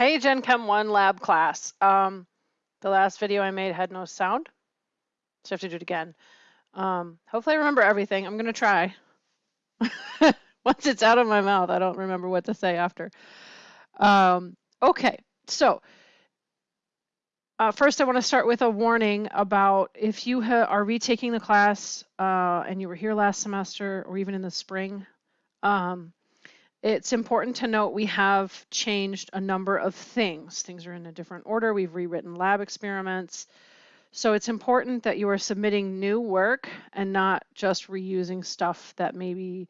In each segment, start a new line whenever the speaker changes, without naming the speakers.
Hey, Gen Chem 1 lab class. Um, the last video I made had no sound, so I have to do it again. Um, hopefully I remember everything. I'm gonna try. Once it's out of my mouth, I don't remember what to say after. Um, okay, so uh, first I want to start with a warning about if you are retaking the class uh, and you were here last semester or even in the spring, um, it's important to note we have changed a number of things. Things are in a different order. We've rewritten lab experiments. So it's important that you are submitting new work and not just reusing stuff that maybe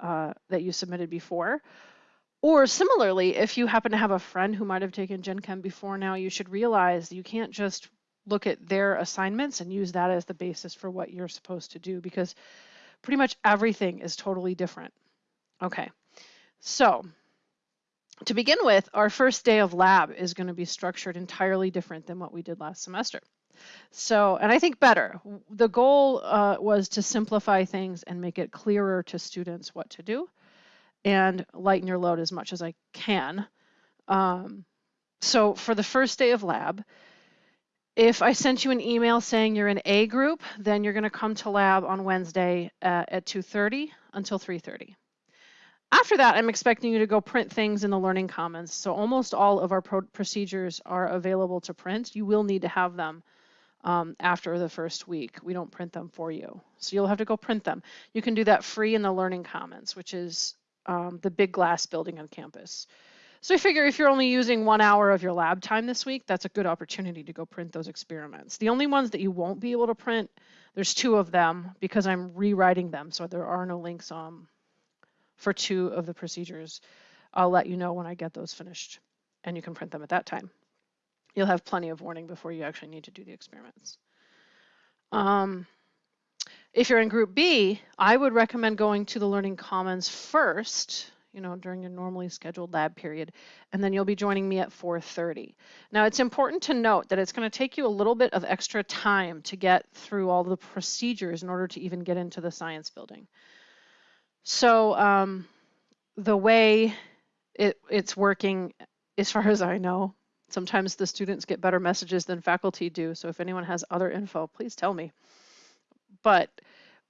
uh, that you submitted before. Or similarly, if you happen to have a friend who might have taken Gen Chem before now, you should realize you can't just look at their assignments and use that as the basis for what you're supposed to do because pretty much everything is totally different. Okay, so to begin with, our first day of lab is going to be structured entirely different than what we did last semester. So, and I think better. The goal uh, was to simplify things and make it clearer to students what to do and lighten your load as much as I can. Um, so for the first day of lab, if I sent you an email saying you're in A group, then you're going to come to lab on Wednesday at, at 2.30 until 3.30. After that, I'm expecting you to go print things in the Learning Commons. So almost all of our procedures are available to print. You will need to have them um, after the first week. We don't print them for you. So you'll have to go print them. You can do that free in the Learning Commons, which is um, the big glass building on campus. So I figure if you're only using one hour of your lab time this week, that's a good opportunity to go print those experiments. The only ones that you won't be able to print, there's two of them because I'm rewriting them, so there are no links um, for two of the procedures. I'll let you know when I get those finished and you can print them at that time. You'll have plenty of warning before you actually need to do the experiments. Um, if you're in group B, I would recommend going to the Learning Commons first, you know, during your normally scheduled lab period, and then you'll be joining me at 4.30. Now, it's important to note that it's going to take you a little bit of extra time to get through all the procedures in order to even get into the science building. So um, the way it, it's working, as far as I know, sometimes the students get better messages than faculty do. So if anyone has other info, please tell me. But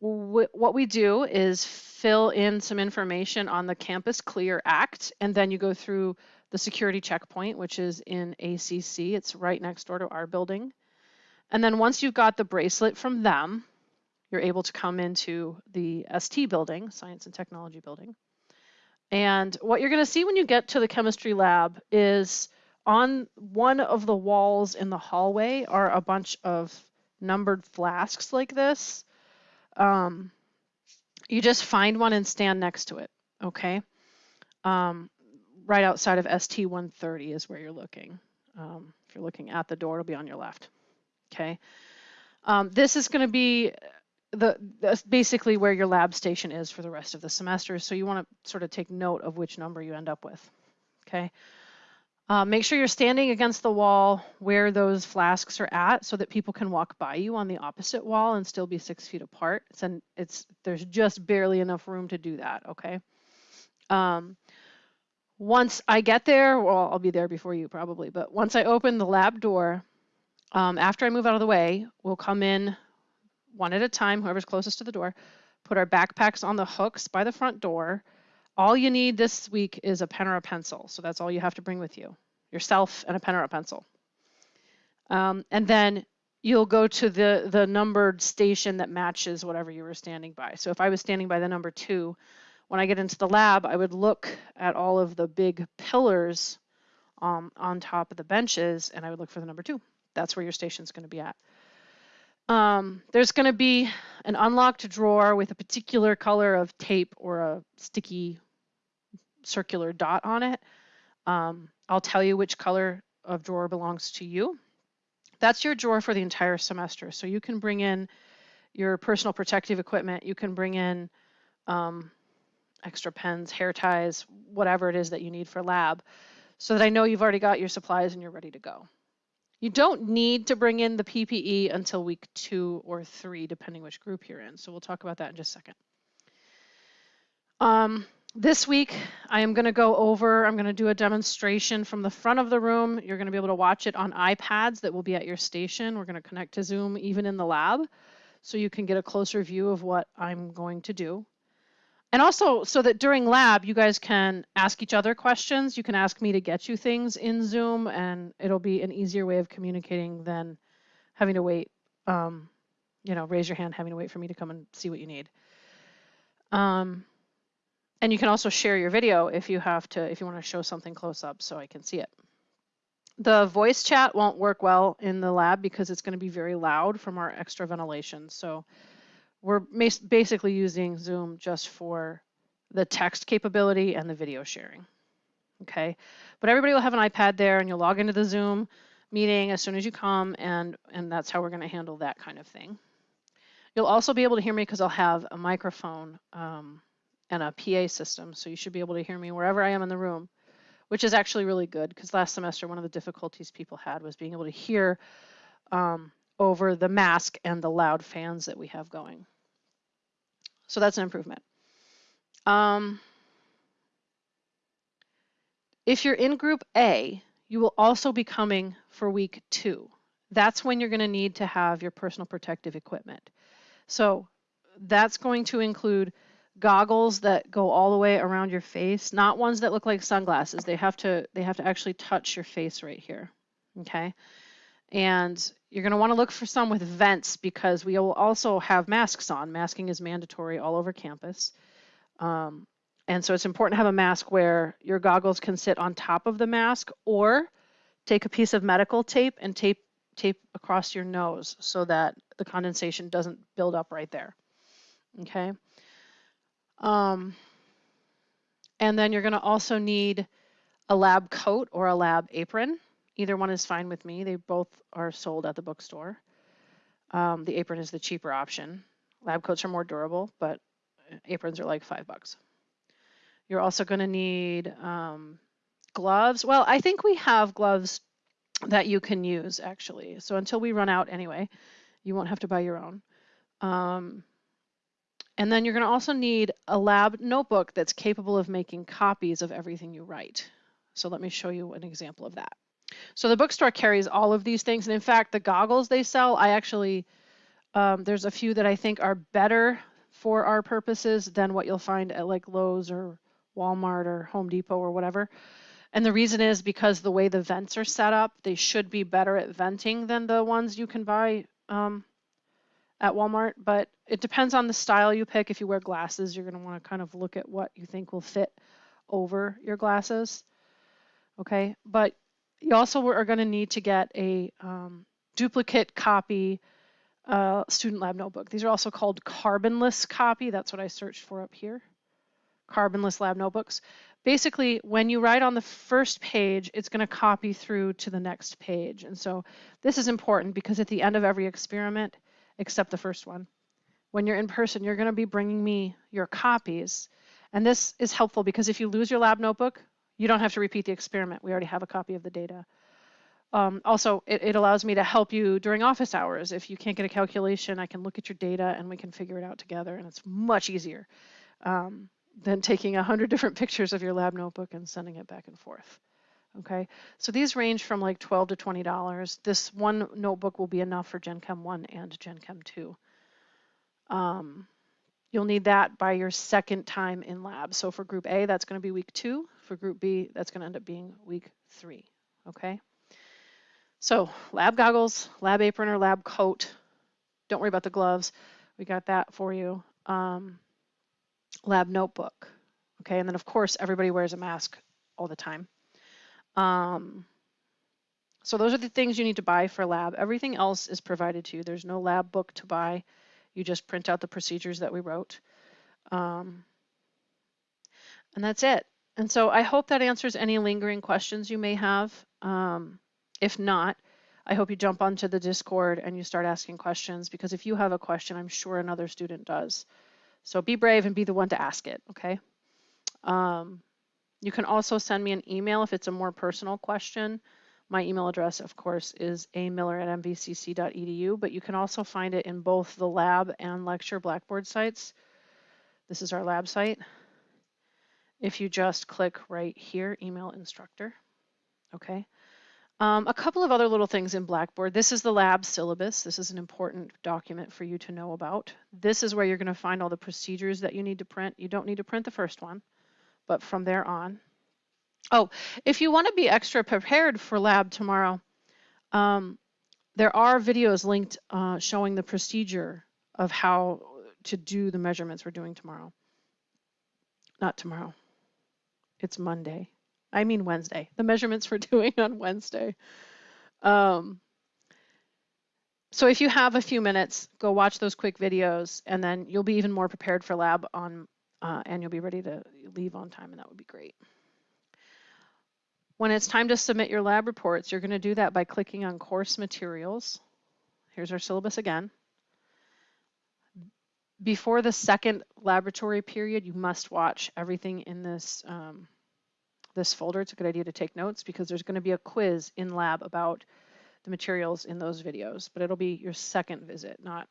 what we do is fill in some information on the CampusClear app, and then you go through the security checkpoint, which is in ACC. It's right next door to our building. And then once you've got the bracelet from them, you're able to come into the ST building, Science and Technology building. And what you're going to see when you get to the chemistry lab is on one of the walls in the hallway are a bunch of numbered flasks like this. Um, you just find one and stand next to it, okay? Um, right outside of ST 130 is where you're looking. Um, if you're looking at the door, it'll be on your left, okay? Um, this is going to be the basically where your lab station is for the rest of the semester. So you want to sort of take note of which number you end up with. Okay. Uh, make sure you're standing against the wall where those flasks are at so that people can walk by you on the opposite wall and still be six feet apart. It's, an, it's There's just barely enough room to do that, okay? Um, once I get there, well, I'll be there before you probably, but once I open the lab door, um, after I move out of the way, we'll come in one at a time, whoever's closest to the door, put our backpacks on the hooks by the front door. All you need this week is a pen or a pencil. So that's all you have to bring with you, yourself and a pen or a pencil. Um, and then you'll go to the, the numbered station that matches whatever you were standing by. So if I was standing by the number two, when I get into the lab, I would look at all of the big pillars um, on top of the benches and I would look for the number two. That's where your station's going to be at. Um, there's going to be an unlocked drawer with a particular color of tape or a sticky circular dot on it. Um, I'll tell you which color of drawer belongs to you. That's your drawer for the entire semester. So you can bring in your personal protective equipment. You can bring in um, extra pens, hair ties, whatever it is that you need for lab so that I know you've already got your supplies and you're ready to go. You don't need to bring in the PPE until week two or three, depending which group you're in. So we'll talk about that in just a second. Um, this week, I am going to go over, I'm going to do a demonstration from the front of the room. You're going to be able to watch it on iPads that will be at your station. We're going to connect to Zoom even in the lab so you can get a closer view of what I'm going to do. And also so that during lab, you guys can ask each other questions. You can ask me to get you things in Zoom and it'll be an easier way of communicating than having to wait, um, you know, raise your hand, having to wait for me to come and see what you need. Um, and you can also share your video if you have to, if you want to show something close up so I can see it. The voice chat won't work well in the lab because it's going to be very loud from our extra ventilation. So we're basically using Zoom just for the text capability and the video sharing. Okay, but everybody will have an iPad there and you'll log into the Zoom meeting as soon as you come and, and that's how we're going to handle that kind of thing. You'll also be able to hear me because I'll have a microphone um, and a PA system. So you should be able to hear me wherever I am in the room, which is actually really good because last semester one of the difficulties people had was being able to hear um, over the mask and the loud fans that we have going. So that's an improvement. Um, if you're in group A, you will also be coming for week two. That's when you're going to need to have your personal protective equipment. So that's going to include goggles that go all the way around your face, not ones that look like sunglasses. They have to they have to actually touch your face right here. Okay? And you're going to want to look for some with vents because we will also have masks on. Masking is mandatory all over campus. Um, and so it's important to have a mask where your goggles can sit on top of the mask or take a piece of medical tape and tape tape across your nose so that the condensation doesn't build up right there. Okay. Um, and then you're going to also need a lab coat or a lab apron. Either one is fine with me. They both are sold at the bookstore. Um, the apron is the cheaper option. Lab coats are more durable, but aprons are like five bucks. You're also going to need um, gloves. Well, I think we have gloves that you can use actually. So until we run out anyway, you won't have to buy your own. Um, and then you're going to also need a lab notebook that's capable of making copies of everything you write. So let me show you an example of that. So the bookstore carries all of these things. And in fact, the goggles they sell, I actually, um, there's a few that I think are better for our purposes than what you'll find at like Lowe's or Walmart or Home Depot or whatever. And the reason is because the way the vents are set up, they should be better at venting than the ones you can buy um, at Walmart, but it depends on the style you pick. If you wear glasses, you're going to want to kind of look at what you think will fit over your glasses. Okay, but you also are going to need to get a um, duplicate copy uh, student lab notebook. These are also called carbonless copy. That's what I searched for up here. Carbonless lab notebooks. Basically, when you write on the first page, it's going to copy through to the next page. And so this is important because at the end of every experiment, except the first one. When you're in person, you're going to be bringing me your copies. And this is helpful because if you lose your lab notebook, you don't have to repeat the experiment. We already have a copy of the data. Um, also, it, it, allows me to help you during office hours. If you can't get a calculation, I can look at your data and we can figure it out together, and it's much easier um, than taking a hundred different pictures of your lab notebook and sending it back and forth. Okay, so these range from like 12 to $20. This one notebook will be enough for Gen Chem 1 and Gen Chem 2. Um, you'll need that by your second time in lab. So for group A, that's going to be week two. For group B, that's going to end up being week three. Okay, so lab goggles, lab apron or lab coat. Don't worry about the gloves. We got that for you. Um, lab notebook. Okay, and then of course everybody wears a mask all the time. Um, so those are the things you need to buy for lab. Everything else is provided to you. There's no lab book to buy. You just print out the procedures that we wrote. Um, and that's it. And so I hope that answers any lingering questions you may have. Um, if not, I hope you jump onto the Discord and you start asking questions because if you have a question, I'm sure another student does. So be brave and be the one to ask it, okay? Um, you can also send me an email if it's a more personal question. My email address, of course, is amiller at mvcc.edu, but you can also find it in both the lab and lecture Blackboard sites. This is our lab site. If you just click right here, email instructor. Okay. Um, a couple of other little things in Blackboard. This is the lab syllabus. This is an important document for you to know about. This is where you're going to find all the procedures that you need to print. You don't need to print the first one, but from there on. Oh, if you want to be extra prepared for lab tomorrow, um, there are videos linked uh, showing the procedure of how to do the measurements we're doing tomorrow. Not tomorrow. It's Monday. I mean Wednesday. The measurements we're doing on Wednesday. Um, so if you have a few minutes, go watch those quick videos, and then you'll be even more prepared for lab on, uh, and you'll be ready to leave on time, and that would be great. When it's time to submit your lab reports, you're going to do that by clicking on course materials. Here's our syllabus again. Before the second laboratory period, you must watch everything in this, um, this folder. It's a good idea to take notes because there's going to be a quiz in lab about the materials in those videos, but it'll be your second visit, not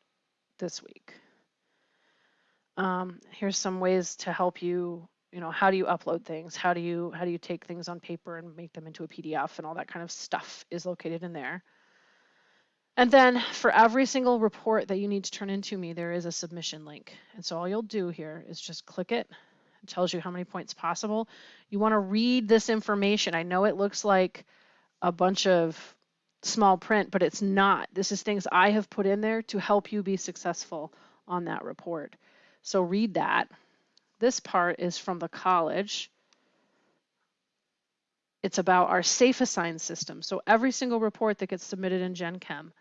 this week. Um, here's some ways to help you you know how do you upload things how do you how do you take things on paper and make them into a pdf and all that kind of stuff is located in there and then for every single report that you need to turn into me there is a submission link and so all you'll do here is just click it it tells you how many points possible you want to read this information i know it looks like a bunch of small print but it's not this is things i have put in there to help you be successful on that report so read that this part is from the college. It's about our SafeAssign system. So every single report that gets submitted in Gen Chem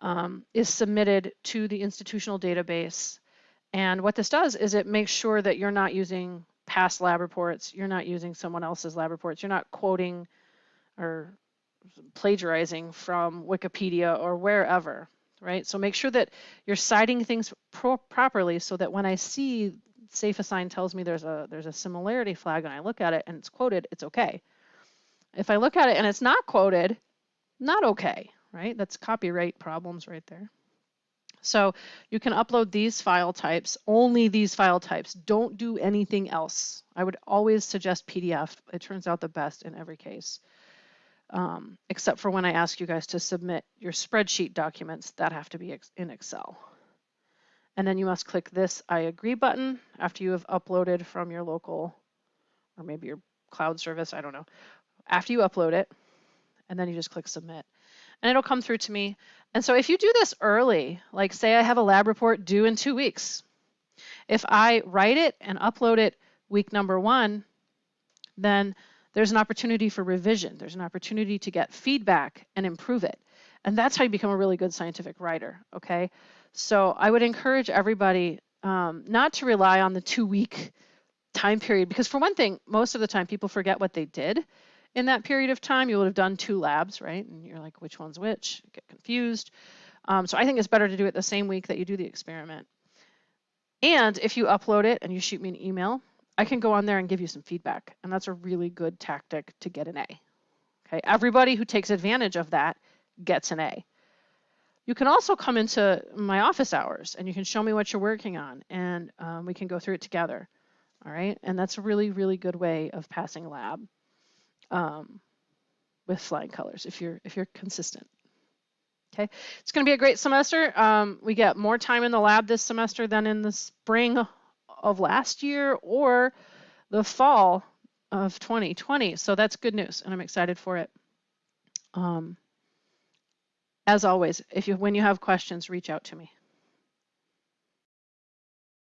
um, is submitted to the institutional database. And what this does is it makes sure that you're not using past lab reports, you're not using someone else's lab reports, you're not quoting or plagiarizing from Wikipedia or wherever, right? So make sure that you're citing things pro properly so that when I see SafeAssign tells me there's a there's a similarity flag and I look at it and it's quoted, it's okay. If I look at it and it's not quoted, not okay, right? That's copyright problems right there. So you can upload these file types, only these file types. Don't do anything else. I would always suggest PDF. It turns out the best in every case. Um, except for when I ask you guys to submit your spreadsheet documents that have to be in Excel. And then you must click this I agree button after you have uploaded from your local or maybe your cloud service, I don't know. After you upload it, and then you just click submit. And it'll come through to me. And so if you do this early, like say I have a lab report due in two weeks, if I write it and upload it week number one, then there's an opportunity for revision. There's an opportunity to get feedback and improve it. And that's how you become a really good scientific writer, okay? So I would encourage everybody um, not to rely on the two week time period because, for one thing, most of the time people forget what they did in that period of time. You would have done two labs, right? And you're like, which one's which? Get confused. Um, so I think it's better to do it the same week that you do the experiment. And if you upload it and you shoot me an email, I can go on there and give you some feedback. And that's a really good tactic to get an A. Okay, everybody who takes advantage of that gets an A. You can also come into my office hours and you can show me what you're working on and um, we can go through it together. All right, and that's a really, really good way of passing lab um, with flying colors if you're if you're consistent. Okay, it's going to be a great semester. Um, we get more time in the lab this semester than in the spring of last year or the fall of 2020. So that's good news, and I'm excited for it. Um, as always, if you when you have questions, reach out to me.